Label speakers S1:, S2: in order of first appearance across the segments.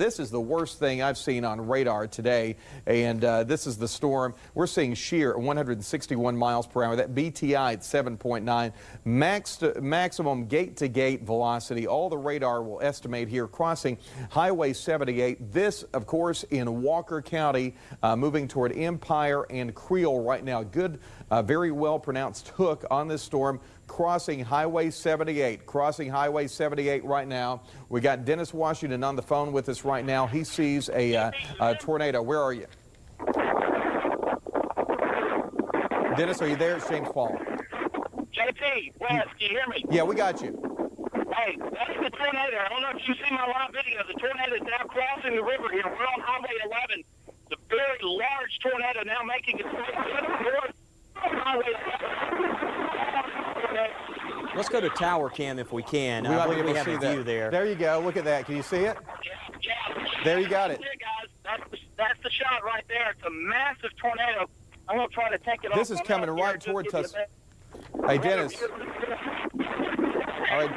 S1: This is the worst thing I've seen on radar today, and uh, this is the storm. We're seeing shear at 161 miles per hour. That BTI at 7.9, max to, maximum gate-to-gate velocity. All the radar will estimate here crossing Highway 78. This, of course, in Walker County, uh, moving toward Empire and Creel right now. Good, uh, very well pronounced hook on this storm crossing Highway 78. Crossing Highway 78 right now. We got Dennis Washington on the phone with us right now. He sees a, uh, a tornado. Where are you? Dennis, are you there? It's James Paul.
S2: JP, Wes, can you hear me?
S1: Yeah, we got you.
S2: Hey, that's the tornado. I don't know if you see my live video. The tornado is now crossing the river here. We're on Highway 11. The very large tornado now making its way north Highway 11.
S3: Let's go to tower cam if we can.
S1: We
S3: I
S1: might be
S3: believe
S1: able
S3: we
S1: to
S3: have
S1: see
S3: a
S1: that.
S3: view there.
S1: There you go. Look at that. Can you see it?
S2: Yeah, yeah.
S1: There you got it.
S2: There, guys. That's the, that's the shot right there. It's a massive tornado. I'm going to try to take it
S1: This
S2: off
S1: is coming right towards us.
S2: a bit.
S1: Hey, Dennis. All right.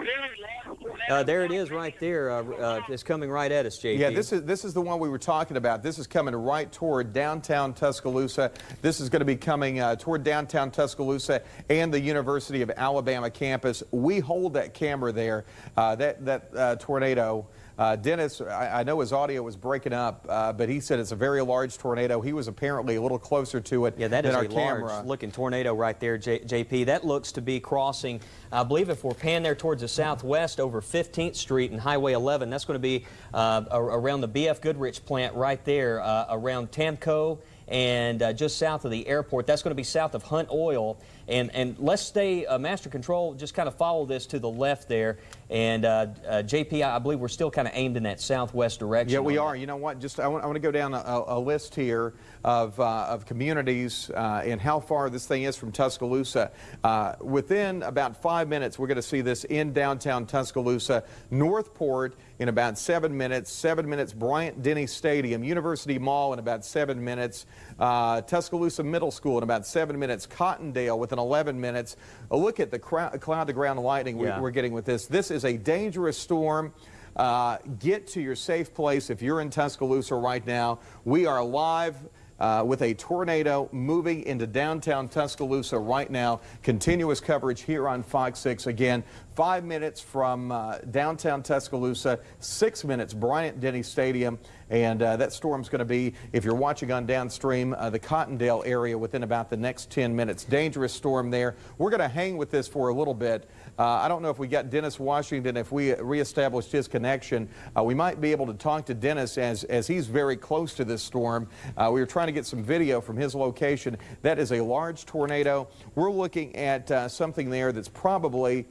S3: Uh, there it is right there. Uh, uh, it's coming right at us, JP.
S1: Yeah, this is this is the one we were talking about. This is coming right toward downtown Tuscaloosa. This is going to be coming uh, toward downtown Tuscaloosa and the University of Alabama campus. We hold that camera there. Uh, that that uh, tornado. Uh, Dennis, I, I know his audio was breaking up, uh, but he said it's a very large tornado. He was apparently a little closer to it
S3: Yeah, that
S1: than
S3: is
S1: our
S3: a
S1: camera.
S3: large looking tornado right there, J JP. That looks to be crossing, I believe if we're panned there towards the southwest over 15th Street and Highway 11, that's going to be uh, around the BF Goodrich plant right there, uh, around Tamco and uh, just south of the airport. That's going to be south of Hunt Oil. And, and let's stay, uh, Master Control, just kind of follow this to the left there. And uh, uh, JP, I believe we're still kind of aimed in that southwest direction.
S1: Yeah, we are. You know what? Just I want, I want to go down a, a list here of, uh, of communities uh, and how far this thing is from Tuscaloosa. Uh, within about five minutes, we're going to see this in downtown Tuscaloosa. Northport in about seven minutes. Seven minutes, Bryant Denny Stadium. University Mall in about seven minutes. Uh, Tuscaloosa Middle School in about seven minutes. Cottondale within 11 minutes. A look at the cloud-to-ground lightning we,
S3: Yeah.
S1: we're getting with this. This is a dangerous storm. Uh, get to your safe place if you're in Tuscaloosa right now. We are live uh, with a tornado moving into downtown Tuscaloosa right now. Continuous coverage here on Fox 6. Again, five minutes from uh, downtown Tuscaloosa, six minutes Bryant Denny Stadium. And uh, that storm's going to be, if you're watching on downstream, uh, the Cottondale area within about the next 10 minutes. Dangerous storm there. We're going to hang with this for a little bit. Uh, I don't know if we got Dennis Washington, if we reestablished his connection. Uh, we might be able to talk to Dennis as, as he's very close to this storm. Uh, we were trying to get some video from his location. That is a large tornado. We're looking at uh, something there that's probably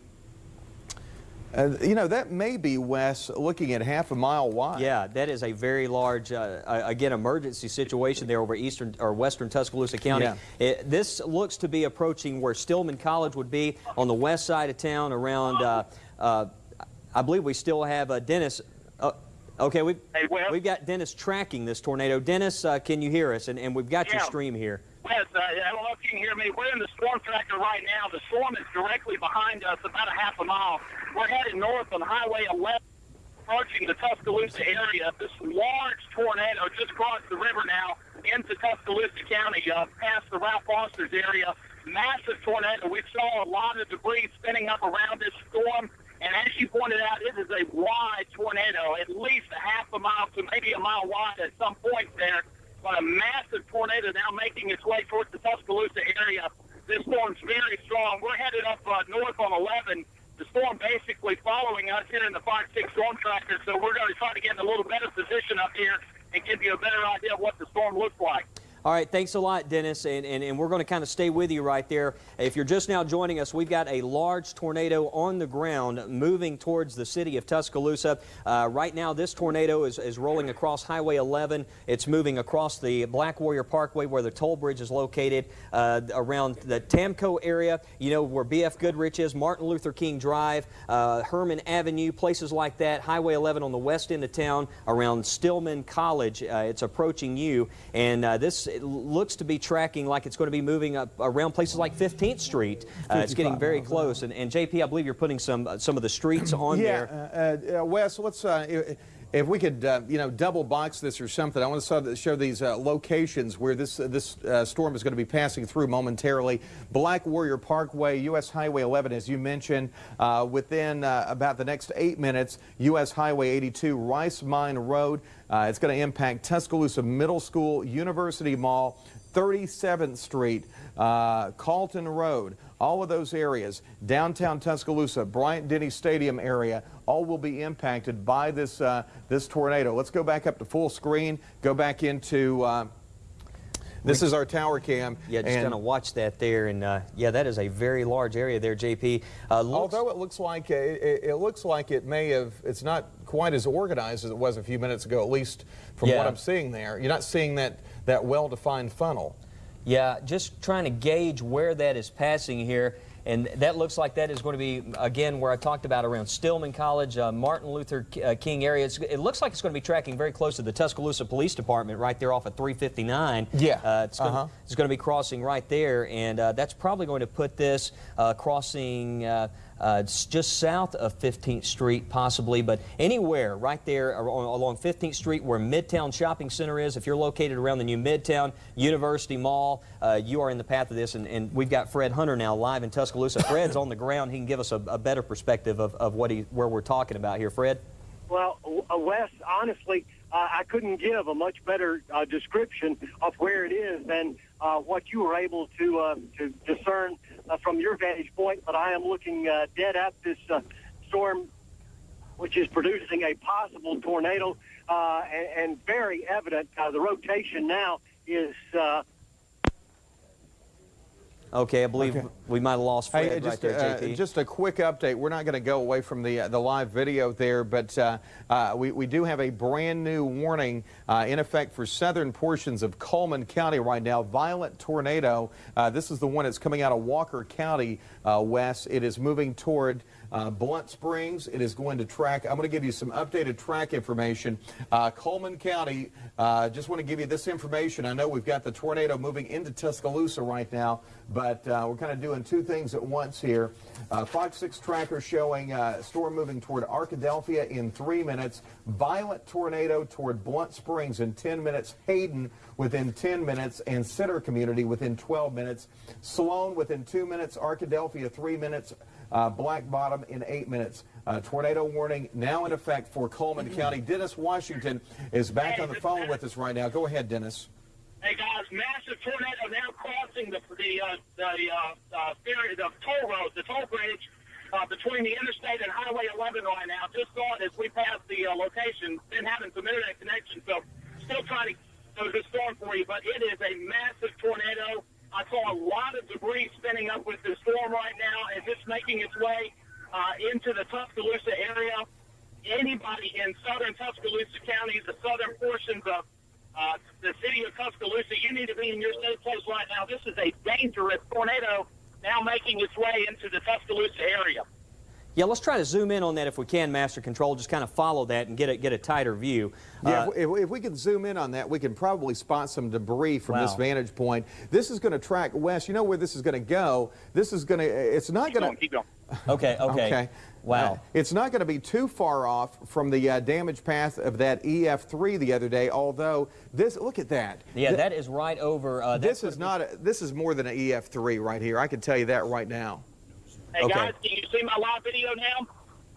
S1: uh, you know, that may be, Wes, looking at half a mile wide.
S3: Yeah, that is a very large, uh, uh, again, emergency situation there over eastern or western Tuscaloosa County.
S1: Yeah.
S3: It, this looks to be approaching where Stillman College would be on the west side of town around, uh, uh, I believe we still have uh, Dennis. Uh, okay, we've,
S2: Hey,
S3: we've got Dennis tracking this tornado. Dennis, uh, can you hear us? And, and we've got your stream here.
S2: Yes, uh, I don't know if you can hear me. We're in the storm tracker right now. The storm is directly behind us, about a half a mile. We're headed north on Highway 11, approaching the Tuscaloosa area. This large tornado just crossed the river now into Tuscaloosa County, uh, past the Ralph Foster's area. Massive tornado. We saw a lot of debris spinning up around this storm. And as you pointed out, it is a wide tornado, at least a half a mile to maybe a mile wide at some point there. But a massive tornado now making its way towards the Tuscaloosa area. This storm's very strong. We're headed up uh, north on 11. The storm basically following us here in the 5-6 storm tracker. So we're going to try to get in a little better position up here and give you a better idea of what the storm looks like.
S3: All right, thanks a lot, Dennis, and, and, and we're going to kind of stay with you right there. If you're just now joining us, we've got a large tornado on the ground moving towards the city of Tuscaloosa. Uh, right now, this tornado is, is rolling across Highway 11. It's moving across the Black Warrior Parkway where the toll bridge is located, uh, around the Tamco area, you know, where BF Goodrich is, Martin Luther King Drive, uh, Herman Avenue, places like that, Highway 11 on the west end of town, around Stillman College. Uh, it's approaching you, and uh, this it looks to be tracking like it's going to be moving up around places like 15th Street. Uh, it's getting very close. And, and JP, I believe you're putting some uh, some of the streets on
S1: Yeah,
S3: there.
S1: uh, uh, Wes, let's. If we could, uh, you know, double box this or something, I want to show, these uh, locations where this uh, this uh, storm is going to be passing through momentarily. Black Warrior Parkway, U.S. Highway 11, as you mentioned, uh, within uh, about the next eight minutes, U.S. Highway 82, Rice Mine Road. It's going to impact Tuscaloosa Middle School, University Mall, 37th Street, Carlton Road, all of those areas, downtown Tuscaloosa, Bryant Denny Stadium area, all will be impacted by this uh, this tornado. Let's go back up to full screen. Go back into. Uh, this is our tower cam.
S3: Yeah, just kind of watch that there, and uh, yeah, that is a very large area there, JP. Uh, looks-
S1: Although it looks like uh, it, it looks like it may have, it's not quite as organized as it was a few minutes ago. At least from what I'm seeing there, you're not seeing that that well-defined funnel.
S3: Yeah, just trying to gauge where that is passing here. And that looks like that is going to be, again, where I talked about around Stillman College, uh, Martin Luther uh, King area. It's, it looks like it's going to be tracking very close to the Tuscaloosa Police Department right there off of 359.
S1: Yeah,
S3: Uh, it's, going
S1: uh-huh.
S3: to, it's going to be crossing right there. And uh, that's probably going to put this uh, crossing uh, it's just south of 15th Street, possibly, but anywhere right there along 15th Street where Midtown Shopping Center is. If you're located around the new Midtown University Mall, uh, you are in the path of this. And, and we've got Fred Hunter now live in Tuscaloosa. Fred's on the ground. He can give us a, a better perspective of, of what he, where we're talking about here. Fred?
S4: Well, uh, Wes, honestly, uh, I couldn't give a much better uh, description of where it is than uh, what you were able to uh, to discern uh, from your vantage point. But I am looking uh, dead at this uh, storm, which is producing a possible tornado, uh, and, and very evident. Uh, the rotation now is.
S3: Okay, I believe
S1: Okay.
S3: we might have lost Fred
S1: Hey,
S3: right
S1: just,
S3: there,
S1: uh, just a quick update. We're not going to go away from the uh, the live video there, but uh, uh, we, we do have a brand new warning uh, in effect for southern portions of Cullman County right now. Violent tornado. Uh, this is the one that's coming out of Walker County uh, west. It is moving toward uh, Blount Springs. It is going to track. I'm going to give you some updated track information. Uh, Cullman County. Uh, just want to give you this information. I know we've got the tornado moving into Tuscaloosa right now, but uh, we're kind of doing two things at once here. Uh, Fox 6 tracker showing uh, storm moving toward Arkadelphia in three minutes. Violent tornado toward Blount Springs in 10 minutes. Hayden within 10 minutes, and Center Community within 12 minutes. Sloan within two minutes. Arkadelphia three minutes. Uh, Black Bottom in eight minutes. Uh, tornado warning now in effect for Cullman County. Dennis Washington is back on the phone with us right now. Go ahead, Dennis.
S2: Hey guys, massive tornado now crossing the the uh, the uh, uh, ferry, the toll road, the toll bridge uh, between the interstate and Highway 11 right now. Just saw it as we passed the uh, location. Been having some internet connection, so still trying to go the storm for you. But it is a massive tornado. I saw a lot of debris spinning up with the storm right now making its way uh, into the Tuscaloosa area. Anybody in southern Tuscaloosa County, the southern portions of uh, the city of Tuscaloosa, you need to be in your safe place right now. This is a dangerous tornado now making its way into the Tuscaloosa area.
S3: Yeah, let's try to zoom in on that if we can, Master Control. Just kind of follow that and get a, get a tighter view.
S1: Yeah,
S3: Uh,
S1: if, if we can zoom in on that, we can probably spot some debris from this vantage point. This is going to track west. You know where this is going to go. This is going to. It's not
S2: Keep
S1: going
S2: going,
S1: to.
S2: keep going.
S3: okay, okay.
S1: Okay.
S3: Wow.
S1: Uh, it's not going to be too far off from the uh, damage path of that EF3 the other day. Although this, look at that.
S3: Yeah,
S1: Th-
S3: that is right over. Uh,
S1: this is not. A, this is more than an EF3 right here. I can tell you that right now.
S2: Hey
S3: Okay.
S2: guys, can you see my live video now?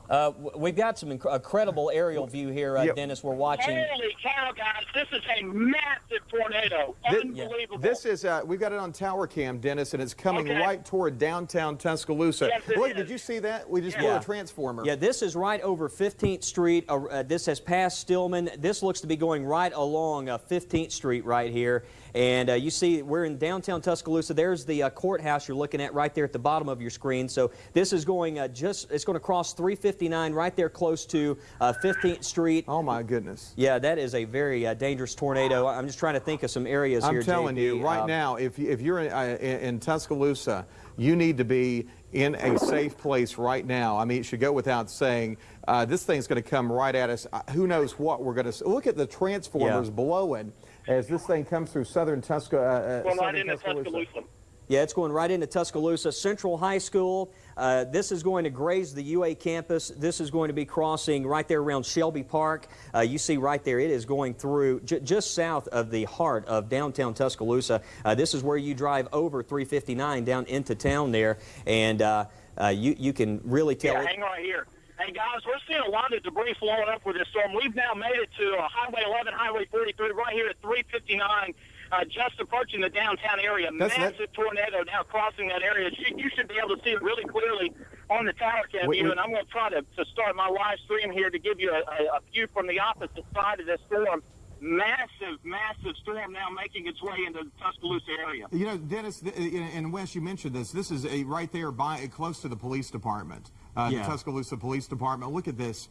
S3: Uh, we've got some inc- incredible aerial view here, uh,
S1: Yep.
S3: Dennis. We're watching.
S2: Holy cow, guys! This is a massive tornado.
S1: Thi-
S2: Unbelievable.
S1: This is. Uh, we've got it on tower cam, Dennis, and it's coming
S2: Okay.
S1: right toward downtown Tuscaloosa.
S2: Yes, it
S1: look,
S2: is.
S1: did you see that? We just
S2: Yeah.
S1: blew
S3: Yeah.
S1: a transformer.
S3: Yeah, this is right over 15th Street. Uh, uh, this has passed Stillman. This looks to be going right along uh, 15th Street right here. And uh, you see, we're in downtown Tuscaloosa. There's the uh, courthouse you're looking at right there at the bottom of your screen. So this is going uh, just, it's going to cross 359 right there close to uh, 15th Street.
S1: Oh my goodness.
S3: Yeah, that is a very uh, dangerous tornado. I'm just trying to think of some areas
S1: I'm
S3: here.
S1: telling
S3: JP.
S1: you right
S3: Uh,
S1: now, if if you're in, uh, in, in Tuscaloosa, you need to be in a safe place right now. I mean, it should go without saying. Uh, this thing's going to come right at us. Uh, who knows what we're going to look at the transformers
S3: Yeah.
S1: blowing as this thing comes through southern Tusca, uh, uh,
S2: Well, right
S1: southern
S2: into
S1: Tuscaloosa.
S2: Tuscaloosa.
S3: Yeah, it's going right into Tuscaloosa Central High School. Uh, this is going to graze the UA campus. This is going to be crossing right there around Shelby Park. Uh, you see right there, it is going through j- just south of the heart of downtown Tuscaloosa. Uh, this is where you drive over 359 down into town there, and uh, uh, you you can really tell.
S2: Yeah, hang right here. Hey guys, we're seeing a lot of debris flowing up with this storm. We've now made it to uh, Highway 11, Highway 43, right here at 359, uh, just approaching the downtown area.
S1: That's- that-
S2: Massive tornado now crossing that area. You, you should be able to see it really clearly on the tower cam view. And I'm going to try to, to start my live stream here to give you a, a, a view from the opposite side of this storm. Massive, massive storm now making its way into the Tuscaloosa area.
S1: You know, Dennis and Wes, you mentioned this. This is a right there by close to the police department, uh,
S3: Yeah.
S1: the Tuscaloosa Police Department. Look at this.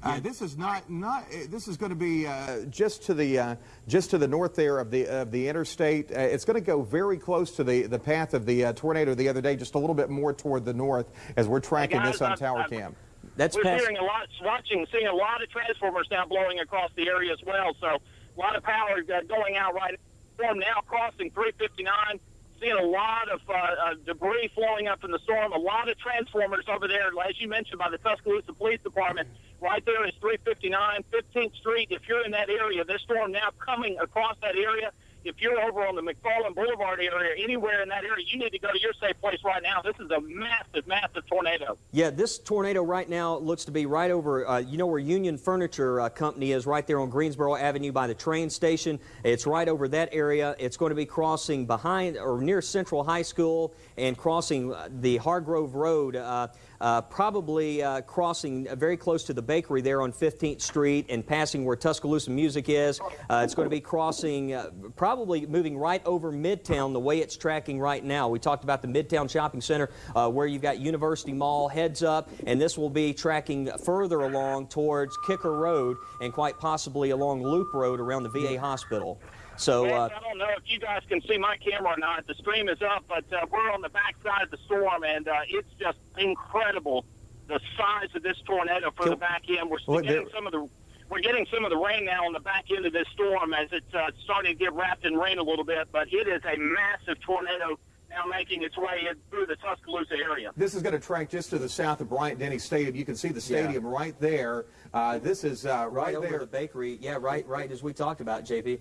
S1: Uh, this is not not. uh, This is going to be uh, just to the uh, just to the north there of the of the interstate. Uh, it's going to go very close to the the path of the uh, tornado the other day, just a little bit more toward the north as we're tracking
S2: guys,
S1: this on
S2: I'm-
S1: tower
S2: I'm-
S1: cam.
S3: That's
S2: We're
S3: past.
S2: hearing a lot, watching, seeing a lot of transformers now blowing across the area as well. So a lot of power uh, going out right storm now crossing 359. Seeing a lot of uh, uh, debris flowing up in the storm. A lot of transformers over there, as you mentioned, by the Tuscaloosa Police Department. Right there is 359, 15th Street. If you're in that area, this storm now coming across that area. If you're over on the McFarland Boulevard area, anywhere in that area, you need to go to your safe place right now. This is a massive, massive tornado.
S3: Yeah, this tornado right now looks to be right over, uh, you know where Union Furniture uh, Company is, right there on Greensboro Avenue by the train station. It's right over that area. It's going to be crossing behind or near Central High School and crossing uh, the Hargrove Road, uh, uh, probably uh, crossing uh, very close to the bakery there on 15th Street and passing where Tuscaloosa Music is. Uh, it's going to be crossing, uh, probably moving right over Midtown the way it's tracking right now. We talked about the Midtown Shopping Center where you've got University Mall heads up, and this will be tracking further along towards Kicker Road and quite possibly along Loop Road around the VA hospital. So, uh,
S2: I don't know if you guys can see my camera or not. The stream is up, but uh, we're on the backside of the storm, and uh, it's just incredible the size of this tornado for
S3: Can-
S2: the back end. We're
S1: Well,
S2: getting some of the we're getting some of the rain now on the back end of this storm as it's uh, starting to get wrapped in rain a little bit. But it is a massive tornado now making its way in through the Tuscaloosa area.
S1: This is going to track just to the south of Bryant Denny Stadium. You can see the stadium right there. Uh, this is uh, right,
S3: right over
S1: there.
S3: the bakery. Yeah, right, right as we talked about, JP.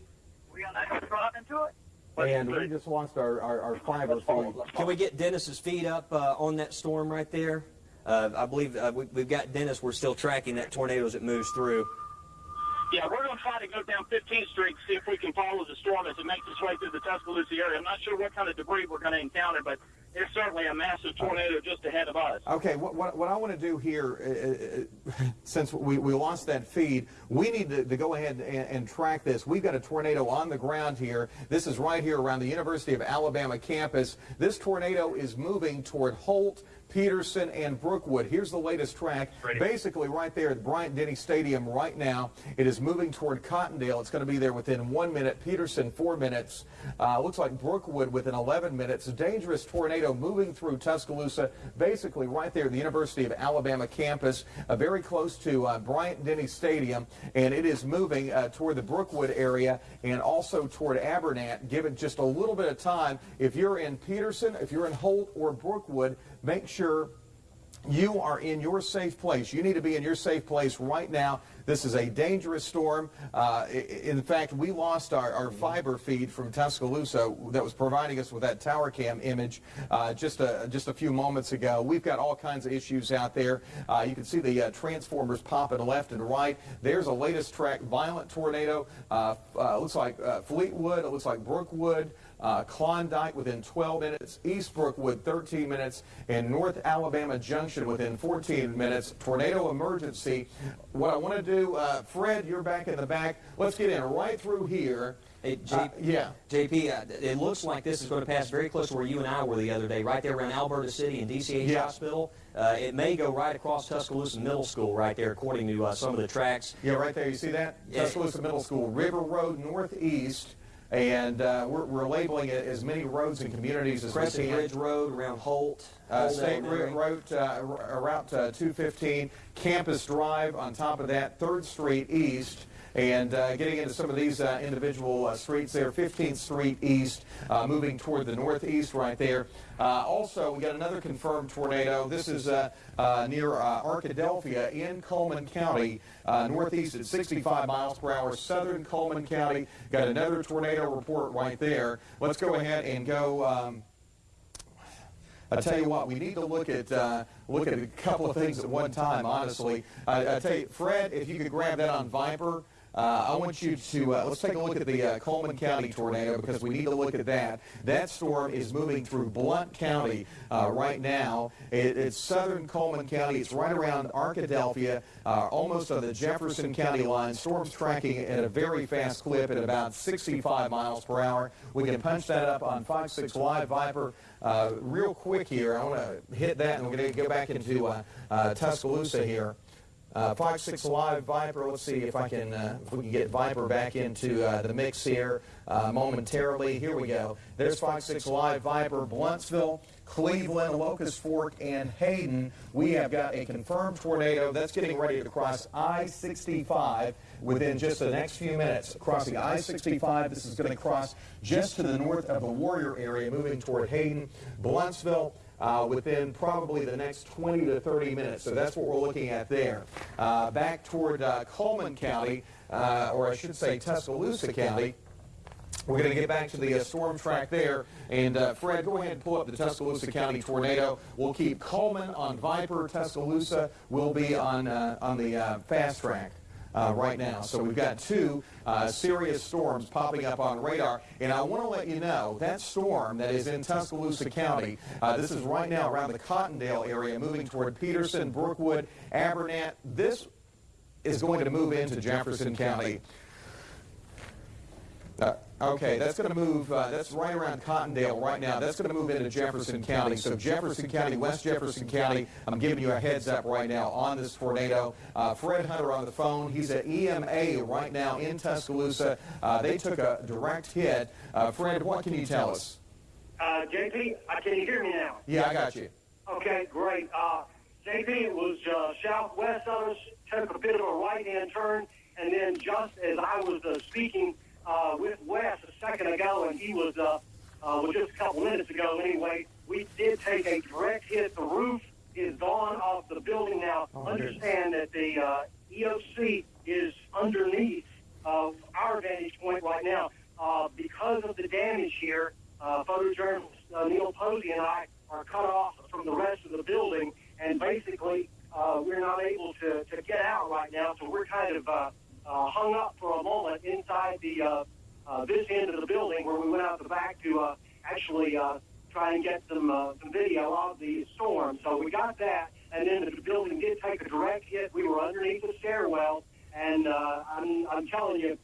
S2: We gonna drive into it.
S1: And we just lost our, our, our fiber feed.
S3: Can we get Dennis's feet up uh, on that storm right there? Uh, I believe uh, we, we've got Dennis. We're still tracking that tornado as it moves through.
S2: Yeah, we're going to try to go down 15th Street, see if we can follow the storm as it makes its way through the Tuscaloosa area. I'm not sure what kind of debris we're going to encounter, but there's certainly a massive tornado just ahead of us.
S1: Okay, what, what, what I want to do here, uh, uh, since we, we lost that feed, we need to, to go ahead and, and track this. We've got a tornado on the ground here. This is right here around the University of Alabama campus. This tornado is moving toward Holt, Peterson, and Brookwood. Here's the latest track. Basically, right there at Bryant Denny Stadium right now, it is moving toward Cottondale. It's going to be there within one minute. Peterson, four minutes. Uh, looks like Brookwood within 11 minutes. A dangerous tornado moving through Tuscaloosa, basically right there at the University of Alabama campus, uh, very close to uh, Bryant Denny Stadium, and it is moving uh, toward the Brookwood area and also toward Abernant. Give it just a little bit of time. If you're in Peterson, if you're in Holt or Brookwood, make sure you are in your safe place. You need to be in your safe place right now. This is a dangerous storm. Uh, in fact, we lost our, our fiber feed from Tuscaloosa that was providing us with that tower cam image uh, just a just a few moments ago. We've got all kinds of issues out there. Uh, you can see the uh, transformers popping left and right. There's a latest track, violent tornado. Uh, uh, looks like uh, Fleetwood. It looks like Brookwood. Uh, Klondike within 12 minutes, East Brookwood 13 minutes, and North Alabama Junction within 14 minutes. Tornado emergency. What I want to do, uh, Fred, you're back in the back. Let's get in right through here.
S3: Hey, J-
S1: Uh, yeah.
S3: JP, uh, it looks like this is going to pass very close to where you and I were the other day, right there around Alberta City and DCH
S1: Yeah.
S3: Hospital. Uh, it may go right across Tuscaloosa Middle School right there, according to uh, some of the tracks.
S1: Yeah, right there. You see that?
S3: Yeah.
S1: Tuscaloosa Middle School, River Road Northeast. And uh, we're, we're labeling it as many roads and communities as we can.
S3: Ridge Road around Holt.
S1: Uh, State
S3: Elementary.
S1: Route, uh, R- Route uh, 215, Campus Drive on top of that, 3rd Street East, And uh, getting into some of these uh, individual uh, streets there, 15th Street East, moving toward the northeast right there. Also, we got another confirmed tornado. This is near Arkadelphia in Cullman County, northeast at 65 miles per hour, southern Cullman County. Got another tornado report right there. Let's go ahead and go. Um, I tell you what, we need to look at uh, look at a couple of things at one time. Honestly, I, I tell you, Fred, if you could grab that on Viper. Uh, I want you to uh, let's take a look at the uh, Cullman County tornado because we need to look at that. That storm is moving through Blount County right now. It, it's southern Cullman County. It's right around Arkadelphia, almost on the Jefferson County line. Storm's tracking at a very fast clip at about 65 miles per hour. We can punch that up on 5.6 Live Viper. Uh, real quick here, I want to hit that, and we're going to go back into uh, uh, Tuscaloosa here. Uh, 5.6 Live Viper, let's see if I can, uh, if we can get Viper back into uh, the mix here uh, momentarily. Here we go. There's Fox 6 Live Viper, Blountsville, Cleveland, Locust Fork, and Hayden. We have got a confirmed tornado that's getting ready to cross I-65 within just the next few minutes. Crossing I-65, this is going to cross just to the north of the Warrior area, moving toward Hayden, Bluntsville, uh, within probably the next 20 to 30 minutes. So that's what we're looking at there. Uh, back toward uh, Cullman County, uh, or I should say Tuscaloosa County. We're going to get back to the uh, storm track there. And uh, Fred, go ahead and pull up the Tuscaloosa County tornado. We'll keep Cullman on Viper. Tuscaloosa will be on, uh, on the uh, fast track. Uh, right now. So we've got two uh, serious storms popping up on radar. And I want to let you know that storm that is in Tuscaloosa County, uh, this is right now around the Cottondale area, moving toward Peterson, Brookwood, Abernant. This is going to move into Jefferson County. Uh, okay, that's going to move, uh, that's right around Cottondale right now. That's going to move into Jefferson County. So Jefferson County, West Jefferson County, I'm giving you a heads up right now on this tornado. Uh, Fred Hunter on the phone. He's at EMA right now in Tuscaloosa. Uh, they took a direct hit. Uh, Fred, what can you tell us?
S4: Uh, JP, uh, can you hear me now?
S1: Yeah, I got you.
S4: Okay, great. Uh, JP, it was uh, southwest of us, took a bit of a right-hand turn, and then just as I was uh, speaking uh, with Wes a second ago, and he was, uh, uh, well, just a couple minutes ago anyway, we did take a direct hit. The roof is gone off the building now.
S1: Oh.
S4: Understand that the uh, EOC is underneath of our vantage point right now. Uh, because of the damage here, uh, photojournalist uh, Neil Posey and I are cut off from the rest of the building, and basically uh, we're not able to, to get out right now. So we're kind of uh, uh, hung up for a moment inside the uh, uh, this end of the building where we went out the back to uh, actually uh, try and get some uh, some video of the storm. So we got that, and then the building did take a direct hit. We were underneath the stairwell, and uh, I'm I'm telling you,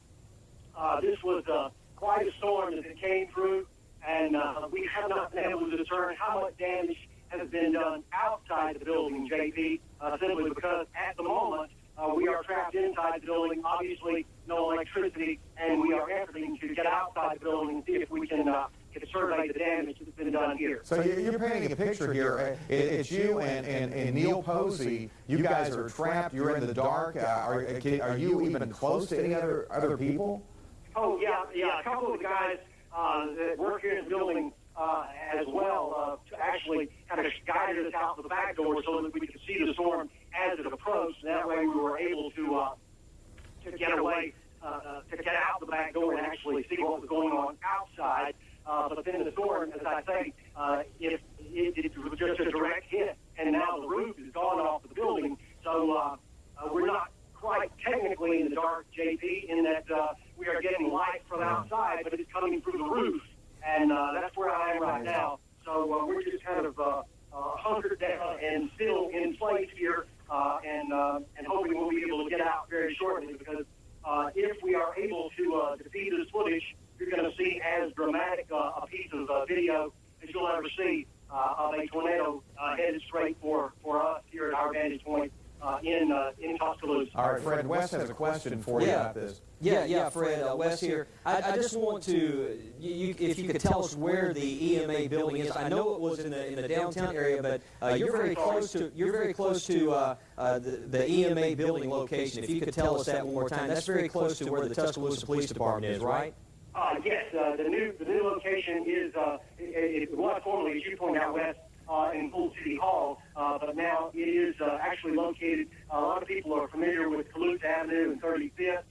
S4: uh, this was uh, quite a storm as it came through, and uh, we have not been able to determine how much damage has been done outside the building, JP, uh, simply because at the moment uh, we are inside the building, obviously no electricity, and we are efforting to get outside the building and see if we can uh, get a survey of the damage that's been done here.
S1: So you- you're painting a picture here. Uh, It's you and, and, and Neil Posey. You guys are trapped. You're in the dark. Uh, Are, can- are you even close to any other, other people?
S4: Oh yeah, yeah. A couple of the guys uh, that work here in the building uh, as well uh, to actually kind of guided us out the back door so that we could see the storm as it approached. That way, we were able to uh, to get away, uh, uh, to get out the back door and actually see what was going on outside. Uh, but then the storm, as I say, uh, it, it, it was just a direct hit, and now the roof is gone off the building. So uh, uh, we're not quite technically in the dark, JP, in that uh, we are getting light from outside, but it's coming through the roof, and uh, that's where I am right now. So uh, we're just kind of uh, uh, hunkered down and still in place here, uh, and uh, and hoping we'll be able to get out very shortly. Because uh, if we are able to uh, to see this footage, you're going to see as dramatic uh, a piece of uh, video as you'll ever see uh, of a tornado uh, headed straight for for us here at our vantage point uh, in uh, in Tuscaloosa.
S1: All right, Fred West has a a question for you
S3: Yeah.
S1: about this.
S3: Yeah, yeah, Fred, uh, Wes here. I, I just want to, you, you, if you could tell us where the EMA building is. I know it was in the in the downtown area, but uh, you're very close to you're very close to uh, uh, the, the EMA building location. If you could tell us that one more time, that's very close to where the Tuscaloosa Police Department is, right?
S4: Uh, yes, uh, the new the new location is uh, it, it was formerly, as you pointed out, west in Pool City Hall, uh, but now it is uh, actually located. a lot of people are familiar with Calusa Avenue and 35th.